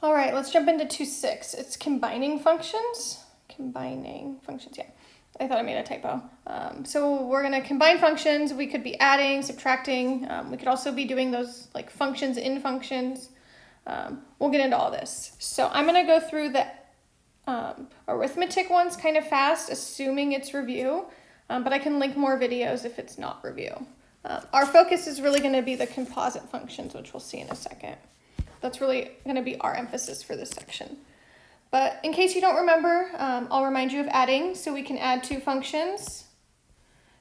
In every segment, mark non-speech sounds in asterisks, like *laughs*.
All right, let's jump into 2.6. It's combining functions. Combining functions, yeah. I thought I made a typo. Um, so we're gonna combine functions. We could be adding, subtracting. Um, we could also be doing those like functions in functions. Um, we'll get into all this. So I'm gonna go through the um, arithmetic ones kind of fast, assuming it's review, um, but I can link more videos if it's not review. Uh, our focus is really gonna be the composite functions, which we'll see in a second. That's really going to be our emphasis for this section. But in case you don't remember, um, I'll remind you of adding. So we can add two functions.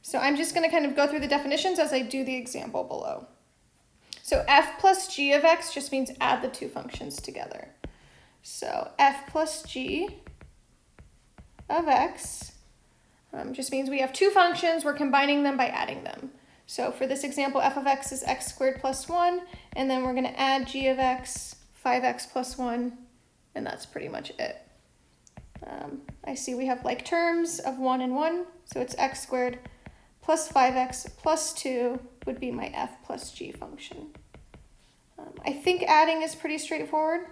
So I'm just going to kind of go through the definitions as I do the example below. So f plus g of x just means add the two functions together. So f plus g of x um, just means we have two functions, we're combining them by adding them. So for this example, f of x is x squared plus 1, and then we're going to add g of x, 5x plus 1, and that's pretty much it. Um, I see we have like terms of 1 and 1, so it's x squared plus 5x plus 2 would be my f plus g function. Um, I think adding is pretty straightforward,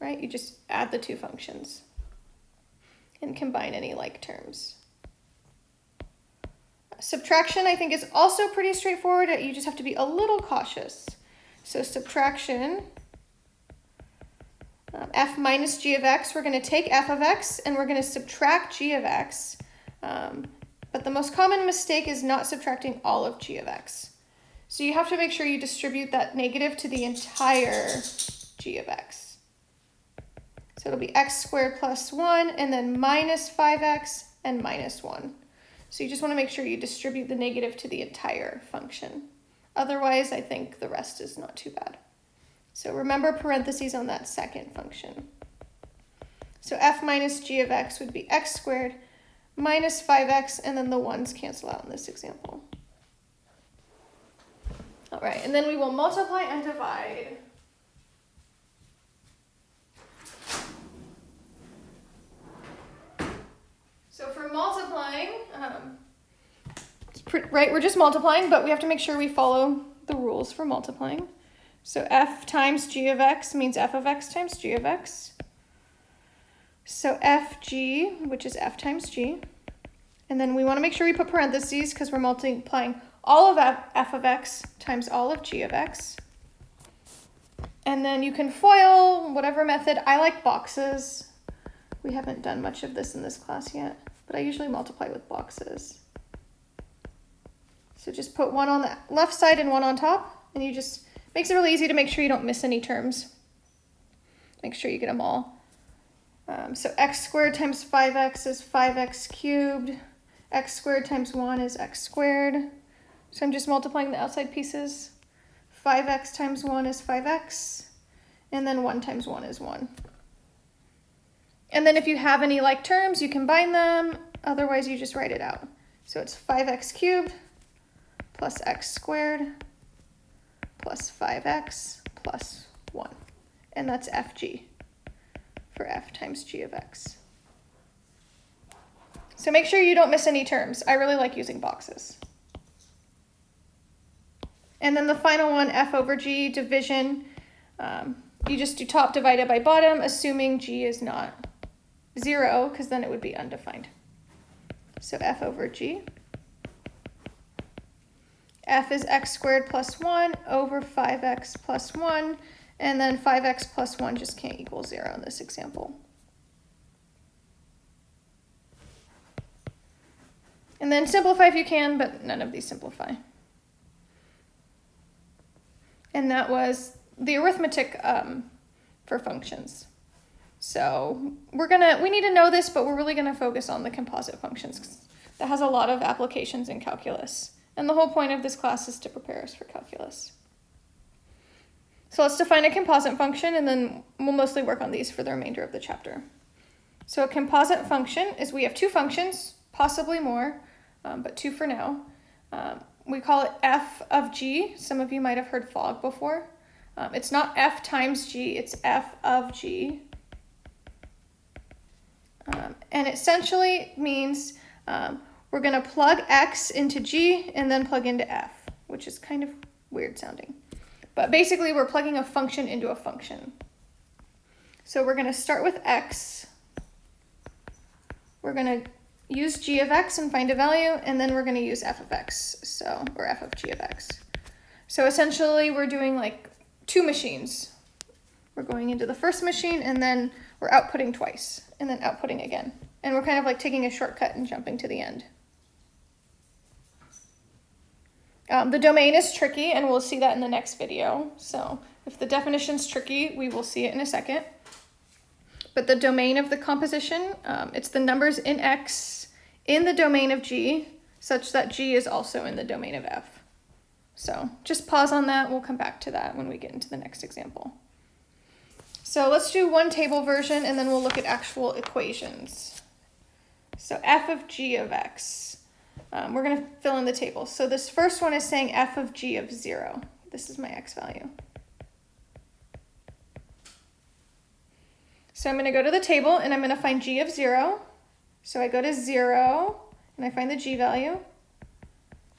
right? You just add the two functions and combine any like terms. Subtraction, I think, is also pretty straightforward. You just have to be a little cautious. So subtraction, um, f minus g of x, we're going to take f of x and we're going to subtract g of x. Um, but the most common mistake is not subtracting all of g of x. So you have to make sure you distribute that negative to the entire g of x. So it'll be x squared plus 1 and then minus 5x and minus 1. So you just want to make sure you distribute the negative to the entire function. Otherwise, I think the rest is not too bad. So remember parentheses on that second function. So f minus g of x would be x squared minus 5x, and then the 1's cancel out in this example. All right, and then we will multiply and divide. So for multiplying, um, right, we're just multiplying, but we have to make sure we follow the rules for multiplying. So f times g of x means f of x times g of x. So fg, which is f times g. And then we want to make sure we put parentheses because we're multiplying all of f, f of x times all of g of x. And then you can FOIL, whatever method. I like boxes. We haven't done much of this in this class yet but I usually multiply with boxes. So just put one on the left side and one on top, and you just, makes it really easy to make sure you don't miss any terms. Make sure you get them all. Um, so x squared times 5x is 5x cubed. x squared times 1 is x squared. So I'm just multiplying the outside pieces. 5x times 1 is 5x. And then 1 times 1 is 1. And then if you have any like terms, you combine them. Otherwise, you just write it out. So it's 5x cubed plus x squared plus 5x plus 1. And that's fg for f times g of x. So make sure you don't miss any terms. I really like using boxes. And then the final one, f over g, division. Um, you just do top divided by bottom, assuming g is not 0, because then it would be undefined. So f over g. f is x squared plus 1 over 5x plus 1, and then 5x plus 1 just can't equal 0 in this example. And then simplify if you can, but none of these simplify. And that was the arithmetic um, for functions. So we're gonna, we need to know this, but we're really gonna focus on the composite functions that has a lot of applications in calculus. And the whole point of this class is to prepare us for calculus. So let's define a composite function and then we'll mostly work on these for the remainder of the chapter. So a composite function is we have two functions, possibly more, um, but two for now. Um, we call it f of g. Some of you might have heard fog before. Um, it's not f times g, it's f of g. Um, and essentially means um, we're going to plug x into g and then plug into f, which is kind of weird sounding. But basically, we're plugging a function into a function. So we're gonna start with x. We're gonna use g of x and find a value, and then we're gonna use f of x, so, or f of g of x. So essentially we're doing like two machines. We're going into the first machine and then we're outputting twice and then outputting again. And we're kind of like taking a shortcut and jumping to the end. Um, the domain is tricky and we'll see that in the next video. So if the definition's tricky, we will see it in a second. But the domain of the composition, um, it's the numbers in X in the domain of G such that G is also in the domain of F. So just pause on that. We'll come back to that when we get into the next example. So let's do one table version and then we'll look at actual equations. So f of g of x. Um, we're going to fill in the table. So this first one is saying f of g of 0. This is my x value. So I'm going to go to the table and I'm going to find g of 0. So I go to 0 and I find the g value.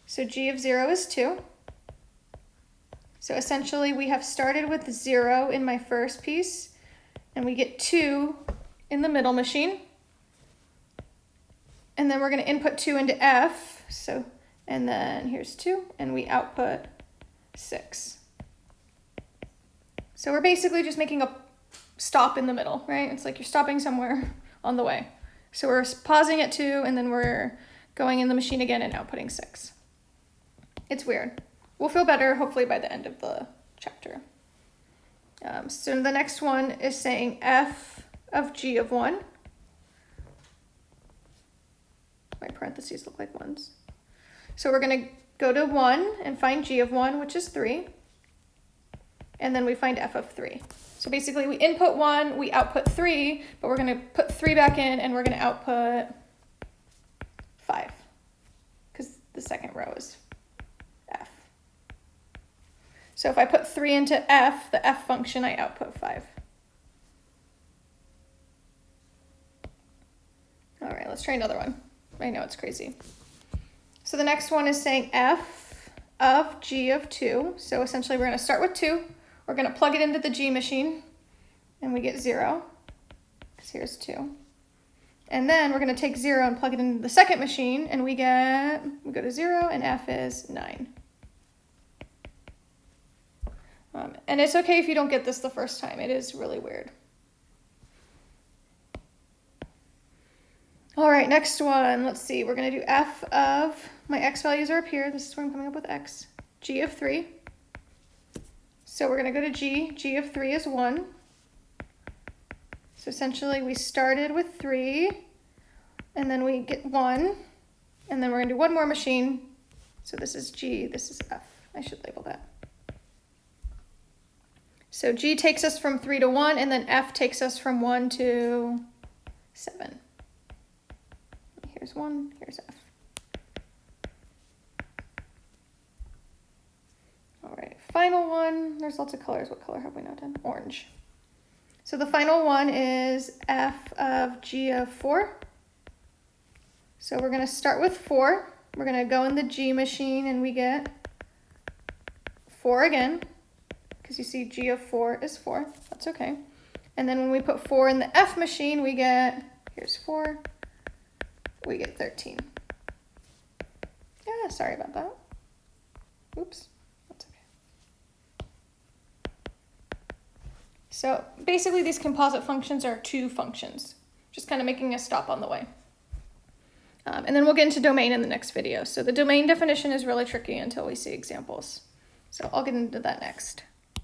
So g of 0 is 2. So essentially we have started with 0 in my first piece and we get 2 in the middle machine. And then we're going to input 2 into F. So, and then here's 2, and we output 6. So we're basically just making a stop in the middle, right? It's like you're stopping somewhere *laughs* on the way. So we're pausing at 2, and then we're going in the machine again and outputting 6. It's weird. We'll feel better hopefully by the end of the chapter. Um, so the next one is saying f of g of 1 my parentheses look like ones. So we're going to go to 1 and find g of 1, which is 3. And then we find f of 3. So basically we input 1, we output 3, but we're going to put 3 back in and we're going to output 5 because the second row is f. So if I put 3 into f, the f function, I output 5. All right, let's try another one. I know it's crazy. So the next one is saying f of g of 2. So essentially we're going to start with 2. We're going to plug it into the g machine, and we get 0, because here's 2. And then we're going to take 0 and plug it into the second machine, and we get, we go to 0, and f is 9. Um, and it's okay if you don't get this the first time. It is really weird. All right, next one. Let's see. We're going to do f of, my x values are up here. This is where I'm coming up with x. g of 3. So we're going to go to g. g of 3 is 1. So essentially we started with 3, and then we get 1, and then we're going to do one more machine. So this is g, this is f. I should label that. So g takes us from 3 to 1, and then f takes us from 1 to 7. Here's one, here's F. All right, final one. There's lots of colors. What color have we not done? Orange. So the final one is F of G of 4. So we're going to start with 4. We're going to go in the G machine and we get 4 again. Because you see G of 4 is 4. That's okay. And then when we put 4 in the F machine, we get, here's 4, we get 13. Yeah, sorry about that. Oops, that's okay. So basically these composite functions are two functions, just kind of making a stop on the way. Um, and then we'll get into domain in the next video. So the domain definition is really tricky until we see examples. So I'll get into that next.